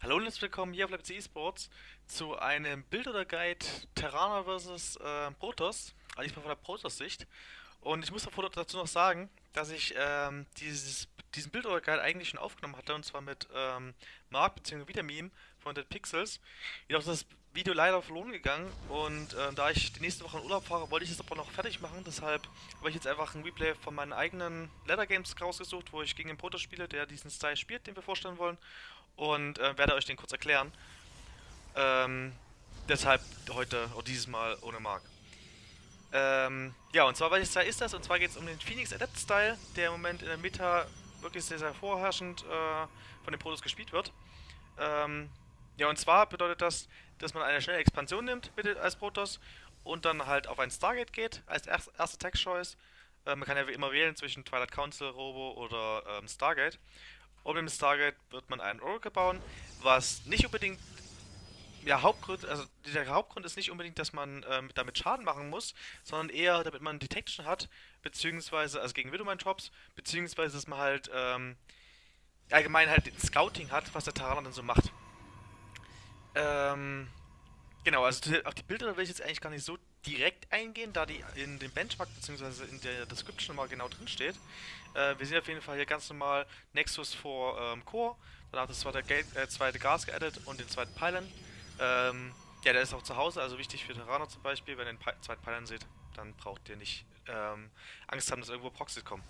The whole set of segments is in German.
Hallo und herzlich willkommen hier auf Leipzig Esports zu einem Bild oder Guide Terraner vs. Äh, Protoss, also diesmal von der Protoss-Sicht. Und ich muss dazu noch sagen, dass ich ähm, dieses, diesen Bild oder Guide eigentlich schon aufgenommen hatte, und zwar mit ähm, Mark bzw. Wiedermeme von Dead Pixels. Jedoch ist das Video leider verloren gegangen und äh, da ich die nächste Woche in Urlaub fahre, wollte ich es aber noch fertig machen. Deshalb habe ich jetzt einfach ein Replay von meinen eigenen Leather Games rausgesucht, wo ich gegen den Protoss spiele, der diesen Style spielt, den wir vorstellen wollen und äh, werde euch den kurz erklären. Ähm, deshalb heute, oder dieses Mal ohne Mark. Ähm, ja, und zwar, welches Style ist das? Und zwar geht es um den Phoenix Adept Style, der im Moment in der Meta wirklich sehr, sehr vorherrschend äh, von den Protos gespielt wird. Ähm, ja, und zwar bedeutet das, dass man eine schnelle Expansion nimmt bitte als Protoss und dann halt auf ein Stargate geht als erste, erste Tech-Choice. Äh, man kann ja wie immer wählen zwischen Twilight Council, Robo oder ähm, Stargate. Und im Stargate wird man einen Oracle bauen, was nicht unbedingt ja, Hauptgrund, also der Hauptgrund ist nicht unbedingt, dass man ähm, damit Schaden machen muss, sondern eher, damit man Detection hat, beziehungsweise, also gegen Widowmine Drops, beziehungsweise, dass man halt ähm, allgemein halt Scouting hat, was der Terraner dann so macht. Ähm, genau, also auf die Bilder will ich jetzt eigentlich gar nicht so direkt eingehen, da die in dem Benchmark bzw. in der Description mal genau drin steht. Äh, wir sehen auf jeden Fall hier ganz normal Nexus vor ähm, Core, danach das zweite, äh, zweite Gas geaddet und den zweiten Pylon. Ähm, ja, der ist auch zu Hause, also wichtig für Terraner zum Beispiel. Wenn ihr den Pi zweiten Pylon seht, dann braucht ihr nicht ähm, Angst haben, dass irgendwo Proxys kommen.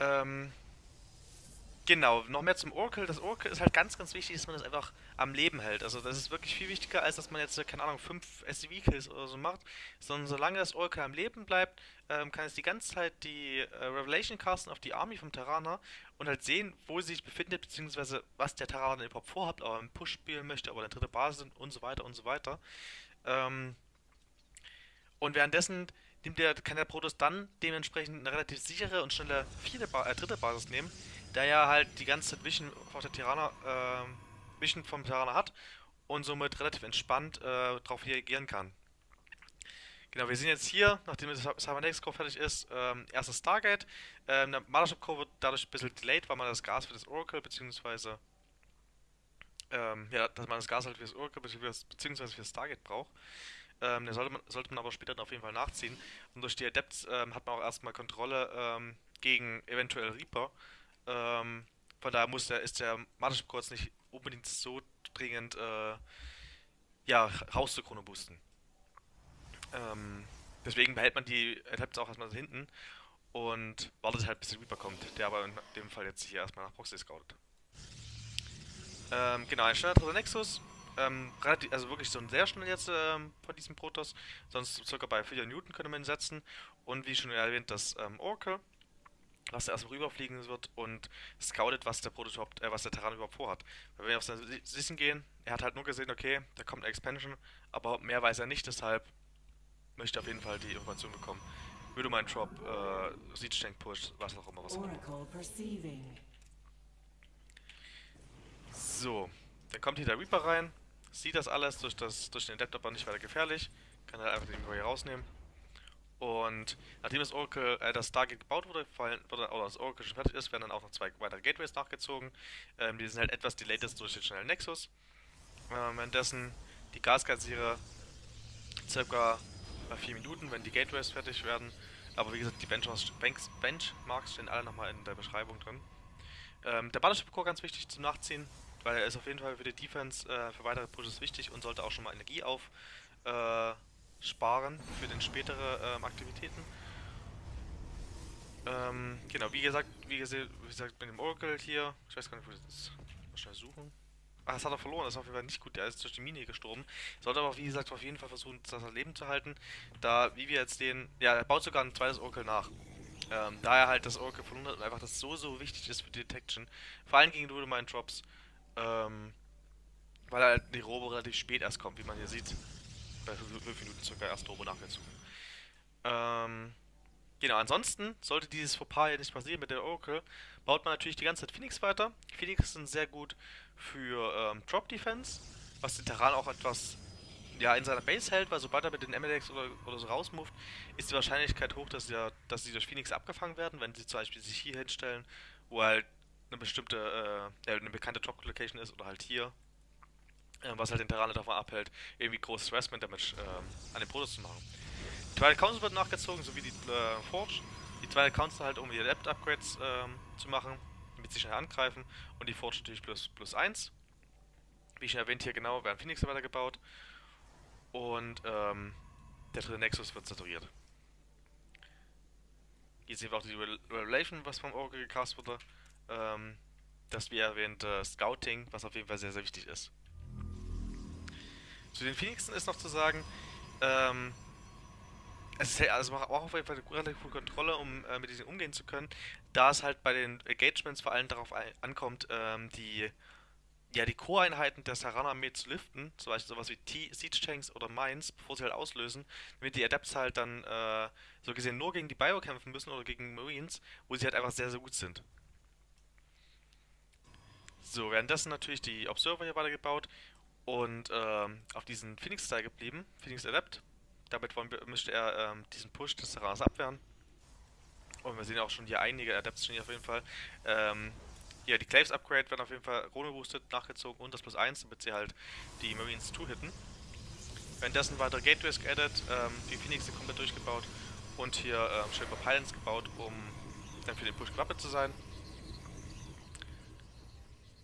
Ähm, Genau, noch mehr zum Oracle. Das Oracle ist halt ganz, ganz wichtig, dass man das einfach am Leben hält. Also das ist wirklich viel wichtiger, als dass man jetzt, keine Ahnung, 5 SCV-Kills oder so macht. Sondern solange das Oracle am Leben bleibt, ähm, kann es die ganze Zeit die äh, Revelation casten auf die Army vom Terraner und halt sehen, wo sie sich befindet, beziehungsweise was der Terraner überhaupt vorhat, ob er einen Push spielen möchte, ob er eine dritte Basis sind und so weiter und so weiter. Ähm, und währenddessen nimmt der, kann der Protoss dann dementsprechend eine relativ sichere und schnelle vierte ba äh, dritte Basis nehmen der ja halt die ganze Zeit Vision auf der Tirana, äh, Vision vom Tirana hat und somit relativ entspannt äh, darauf reagieren kann. Genau, wir sehen jetzt hier, nachdem das Cybernetic Core fertig ist, ähm, erstes Stargate. Ähm, der Mothership Core wird dadurch ein bisschen delayed, weil man das Gas für das Oracle beziehungsweise ähm, ja, dass man das Gas halt für das Oracle beziehungsweise für das Stargate braucht. Ähm, den sollte man, sollte man aber später dann auf jeden Fall nachziehen. Und durch die Adepts ähm, hat man auch erstmal Kontrolle ähm, gegen eventuell Reaper. Ähm, von daher muss der, ist der Mothership Core nicht unbedingt so dringend äh, ja, rauszuchrono boosten. Ähm, deswegen behält man die Adapts auch erstmal hinten und wartet halt bis der Reaper kommt, der aber in dem Fall jetzt hier erstmal nach Proxy scoutet. Ähm, genau, ein schneller dritter Nexus. Ähm, relativ, also wirklich so ein sehr schnell jetzt ähm, von diesem Protoss. Sonst circa bei 4 Newton könnte man ihn setzen. Und wie schon erwähnt, das ähm, Oracle was er erstmal rüberfliegen wird und scoutet, was der Prototyp, äh, was der Terran überhaupt vorhat. Weil wenn wir auf seine Sichten gehen, er hat halt nur gesehen, okay, da kommt eine Expansion, aber mehr weiß er nicht, deshalb möchte er auf jeden Fall die Information bekommen. Würde mein Drop, äh, Siege Tank Push, was auch immer, was auch immer. So, dann kommt hier der Reaper rein, sieht das alles durch, das, durch den Adapter aber nicht weiter gefährlich, kann halt einfach den Reaper hier rausnehmen. Und nachdem das Oracle, äh, das Stargate gebaut wurde, fallen, oder das Oracle schon fertig ist, werden dann auch noch zwei weitere Gateways nachgezogen. Ähm, die sind halt etwas delayed durch den schnellen Nexus. Ähm, währenddessen die Gaskassiere circa bei 4 Minuten, wenn die Gateways fertig werden. Aber wie gesagt, die Benchmarks, Benchmarks stehen alle nochmal in der Beschreibung drin. Ähm, der Battleship Core ganz wichtig zum Nachziehen, weil er ist auf jeden Fall für die Defense äh, für weitere Pushes wichtig und sollte auch schon mal Energie auf äh, sparen für den spätere ähm, Aktivitäten. Ähm, genau, wie gesagt, wie gesagt, mit dem Oracle hier, ich weiß gar nicht, wo das ist. Mal schnell suchen. Ah, das hat er verloren, das ist auf jeden Fall nicht gut, der ist durch die Mine gestorben. Sollte aber, wie gesagt, auf jeden Fall versuchen, das Leben zu halten. Da, wie wir jetzt den, ja, er baut sogar ein zweites Oracle nach. Ähm, da er halt das Oracle verloren hat und einfach das so, so wichtig ist für die Detection. Vor allem gegen Rudemine Drops. Ähm, weil halt die Robo relativ spät erst kommt, wie man hier sieht bei 5 Minuten circa erst Turbo nachgezogen. Ähm, genau, ansonsten sollte dieses Fauxpas ja nicht passieren mit der Oracle, baut man natürlich die ganze Zeit Phoenix weiter. Phoenix sind sehr gut für ähm, Drop Defense, was den Terran auch etwas ja, in seiner Base hält, weil sobald er mit den MLX oder, oder so rausmoved, ist die Wahrscheinlichkeit hoch, dass, ja, dass sie durch Phoenix abgefangen werden, wenn sie zum Beispiel sich hier hinstellen, wo halt eine bestimmte, äh, eine bekannte Drop-Location ist oder halt hier, was halt den Terraner davon abhält, irgendwie großes Harassment Damage äh, an den Protoss zu machen. Die zweite Council wird nachgezogen, sowie die äh, Forge. Die zweite Council halt, um die Adept-Upgrades ähm, zu machen, damit sie schnell angreifen. Und die Forge natürlich plus, plus 1. Wie schon erwähnt, hier genau werden Phoenix weitergebaut. Und ähm, der dritte Nexus wird saturiert. Hier sehen wir auch die Revelation, was vom Oracle gecast wurde. Ähm, das wie erwähnt äh, Scouting, was auf jeden Fall sehr, sehr wichtig ist. Zu den Phoenixen ist noch zu sagen, ähm, es ist, also auch auf jeden Fall eine relativ gute Kontrolle, um äh, mit diesen umgehen zu können, da es halt bei den Engagements vor allem darauf ankommt, ähm, die ja, die Core-Einheiten der Saran-Armee zu liften, zum Beispiel sowas wie T Siege Tanks oder Mines, bevor sie halt auslösen, damit die Adepts halt dann äh, so gesehen nur gegen die Bio kämpfen müssen oder gegen Marines, wo sie halt einfach sehr, sehr gut sind. So, währenddessen natürlich die Observer hier weitergebaut und ähm, auf diesen Phoenix-Style geblieben, Phoenix Adept. Damit wollen müsste er ähm, diesen Push des Terrains abwehren. Und wir sehen auch schon hier einige Adepts stehen hier auf jeden Fall. Ähm, ja, die Claves Upgrade werden auf jeden Fall Rune boosted nachgezogen und das plus 1, damit sie halt die Marines 2 hitten. Währenddessen weitere Gateways geaddet, ähm, die Phoenix sind komplett durchgebaut und hier ähm, Shaper Pylons gebaut, um dann für den Push gewappnet zu sein.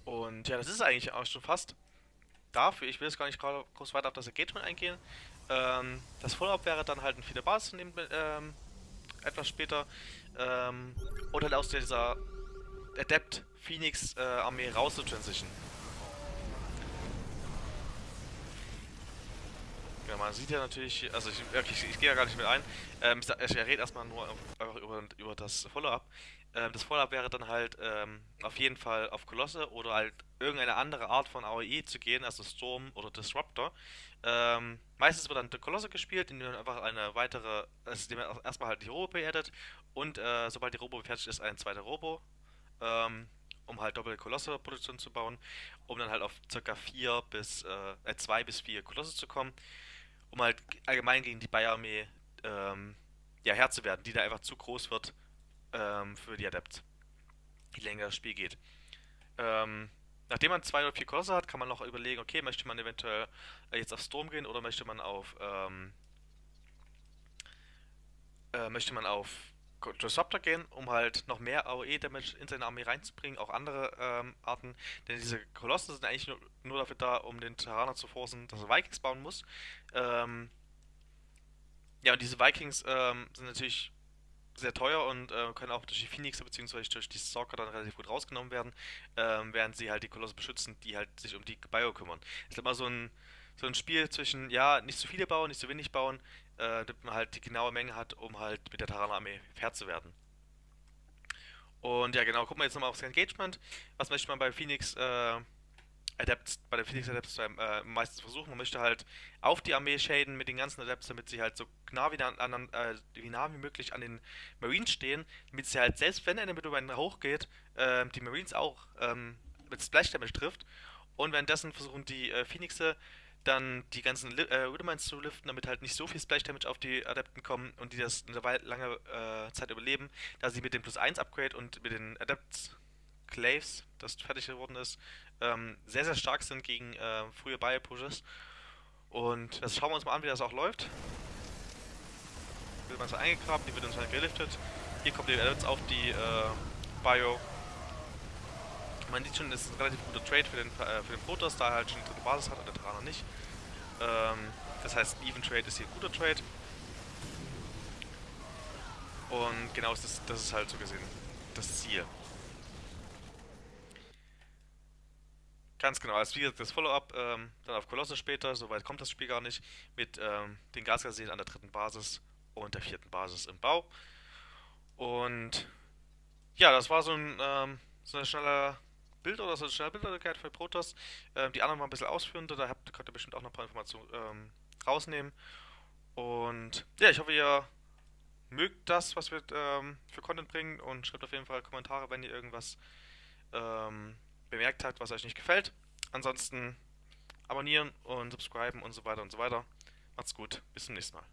Und ja, das ist eigentlich auch schon fast dafür. Ich will jetzt gar nicht groß weiter auf das Engagement eingehen. Ähm, das Follow-up wäre dann halt ein 4 Basis nehmen, ähm, etwas später. Ähm, und halt aus dieser Adept Phoenix äh, Armee raus zu transition. Ja, man sieht ja natürlich, also ich, okay, ich, ich gehe ja gar nicht mit ein. Ähm, ich, ich rede erstmal nur einfach über, über das Follow-up. Ähm, das Follow-up wäre dann halt ähm, auf jeden Fall auf Kolosse oder halt irgendeine andere Art von AOE zu gehen, also Storm oder Disruptor. Ähm, meistens wird dann der Kolosse gespielt, indem man einfach eine weitere, also indem man erstmal halt die Robo beerdet und äh, sobald die Robo fertig ist, ein zweiter Robo. Ähm, um halt doppelte Kolosse-Produktion zu bauen, um dann halt auf ca. 4 bis, äh, 2 äh, bis 4 Kolosse zu kommen, um halt allgemein gegen die Bayer-Armee ähm, ja, Herr zu werden, die da einfach zu groß wird ähm, für die Adept, je länger das Spiel geht. Ähm, nachdem man zwei oder vier Kolosse hat, kann man noch überlegen, okay, möchte man eventuell äh, jetzt auf Storm gehen oder möchte man auf ähm, äh, möchte man auf Disruptor gehen, um halt noch mehr AOE-Damage in seine Armee reinzubringen, auch andere ähm, Arten. Denn diese Kolosse sind eigentlich nur, nur, dafür da, um den Terraner zu forcen, dass er Vikings bauen muss. Ähm, ja, und diese Vikings ähm, sind natürlich sehr teuer und äh, können auch durch die Phoenix bzw. durch die Stalker dann relativ gut rausgenommen werden, ähm, während sie halt die Kolosse beschützen, die halt sich um die Bio kümmern. ist immer so ein, so ein Spiel zwischen, ja, nicht zu viele bauen, nicht zu wenig bauen, äh, damit man halt die genaue Menge hat, um halt mit der Tarana-Armee fair zu werden. Und ja, genau, gucken wir jetzt nochmal aufs Engagement. Was möchte man bei Phoenix äh, Adepts, bei der Phoenix Adepts äh, meistens versuchen. Man möchte halt auf die Armee shaden mit den ganzen Adepts, damit sie halt so nah wie, an, äh, wie, nah wie möglich an den Marines stehen, damit sie halt, selbst wenn eine Middleman hochgeht, äh, die Marines auch ähm, mit Splash Damage trifft. Und währenddessen versuchen die äh, Phoenixe dann die ganzen äh, Rudiments zu liften, damit halt nicht so viel Splash Damage auf die Adepten kommen und die das eine lange äh, Zeit überleben, da sie mit dem Plus 1 Upgrade und mit den Adepts Claves, das fertig geworden ist, ähm, sehr, sehr stark sind gegen äh, frühe Bio-Pushes. Und das schauen wir uns mal an, wie das auch läuft. Wird man so eingegraben, die wird uns dann geliftet. Hier kommt die Adepts auf die äh, Bio. Man sieht schon, das ist ein relativ guter Trade für den, äh, für den Protoss, da er halt schon eine dritte Basis hat und der Terraner nicht. Ähm, das heißt, Even Trade ist hier ein guter Trade. Und genau, das, das ist halt so gesehen das Ziel. Ganz genau, als wie das Follow-up ähm, dann auf Kolosse später, soweit kommt das Spiel gar nicht, mit ähm, den Gasgaseen an der dritten Basis und der vierten Basis im Bau. Und ja, das war so ein, ähm, so ein schneller Bild oder so eine schnelle Bildwürdigkeit für Protoss. Ähm, die anderen waren ein bisschen ausführender, da habt, könnt ihr bestimmt auch noch ein paar Informationen ähm, rausnehmen. Und ja, ich hoffe, ihr mögt das, was wir ähm, für Content bringen und schreibt auf jeden Fall Kommentare, wenn ihr irgendwas ähm, bemerkt habt, was euch nicht gefällt. Ansonsten abonnieren und subscriben und so weiter und so weiter. Macht's gut, bis zum nächsten Mal.